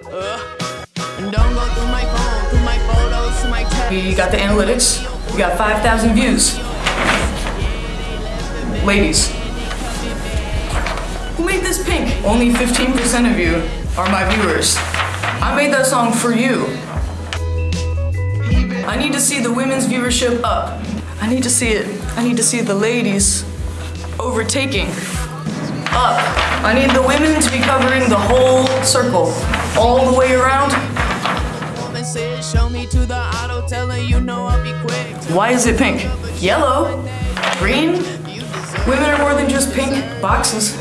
Uh, don't go through my phone, through my photos, through my text. You got the analytics. You got 5,000 views. Ladies. Who made this pink? Only 15% of you are my viewers. I made that song for you. I need to see the women's viewership up. I need to see it. I need to see the ladies overtaking. Up. I need the women to be covering the whole circle, all the way around. Why is it pink? Yellow? Green? Women are more than just pink boxes.